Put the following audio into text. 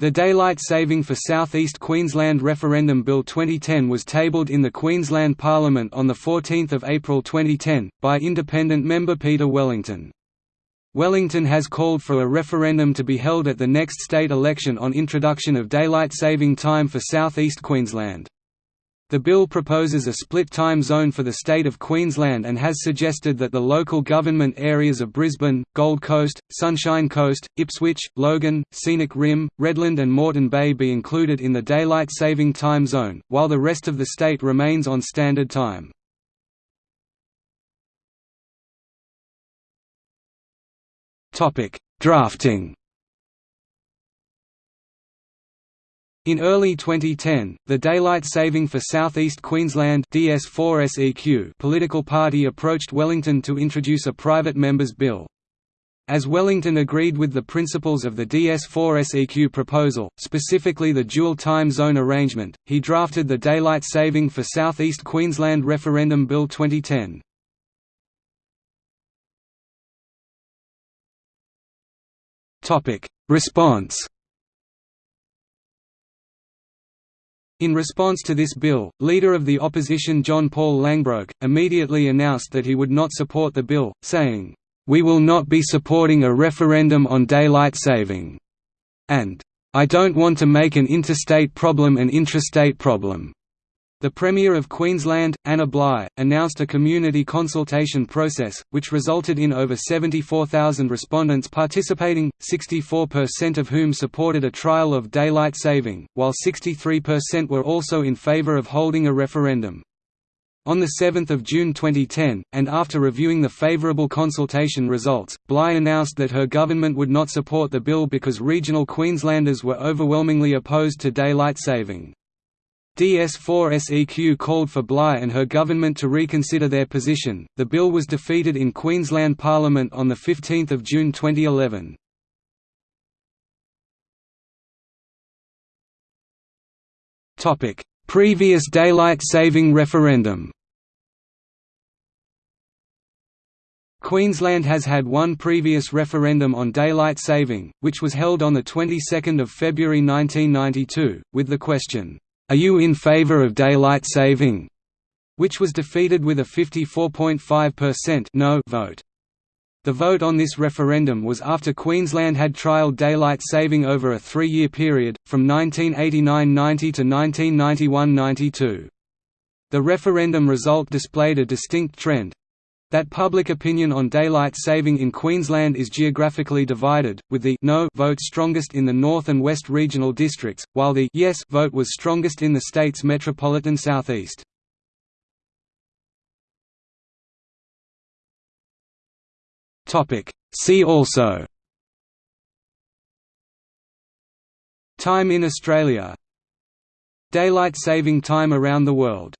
The Daylight Saving for South East Queensland Referendum Bill 2010 was tabled in the Queensland Parliament on 14 April 2010, by independent member Peter Wellington. Wellington has called for a referendum to be held at the next state election on introduction of daylight saving time for South East Queensland. The bill proposes a split time zone for the state of Queensland and has suggested that the local government areas of Brisbane, Gold Coast, Sunshine Coast, Ipswich, Logan, Scenic Rim, Redland and Moreton Bay be included in the daylight saving time zone, while the rest of the state remains on standard time. Drafting In early 2010, the Daylight Saving for South East Queensland DS4SEQ political party approached Wellington to introduce a private member's bill. As Wellington agreed with the principles of the DS4SEQ proposal, specifically the dual time zone arrangement, he drafted the Daylight Saving for South East Queensland Referendum Bill 2010. Response In response to this bill, leader of the opposition John Paul Langbroek, immediately announced that he would not support the bill, saying, "'We will not be supporting a referendum on daylight saving' and "'I don't want to make an interstate problem an intrastate problem' The Premier of Queensland, Anna Bligh, announced a community consultation process, which resulted in over 74,000 respondents participating, 64% of whom supported a trial of daylight saving, while 63% were also in favour of holding a referendum. On 7 June 2010, and after reviewing the favourable consultation results, Bligh announced that her government would not support the bill because regional Queenslanders were overwhelmingly opposed to daylight saving. DS4SEQ called for Bligh and her government to reconsider their position. The bill was defeated in Queensland Parliament on 15 June 2011. Topic: Previous daylight saving referendum Queensland has had one previous referendum on daylight saving, which was held on the 22nd of February 1992, with the question, are you in favor of daylight saving? which was defeated with a 54.5% no vote. The vote on this referendum was after Queensland had trialled daylight saving over a three-year period, from 1989–90 to 1991–92. The referendum result displayed a distinct trend, that public opinion on daylight saving in Queensland is geographically divided, with the no vote strongest in the North and West regional districts, while the yes vote was strongest in the state's metropolitan southeast. See also. Time in Australia. Daylight saving time around the world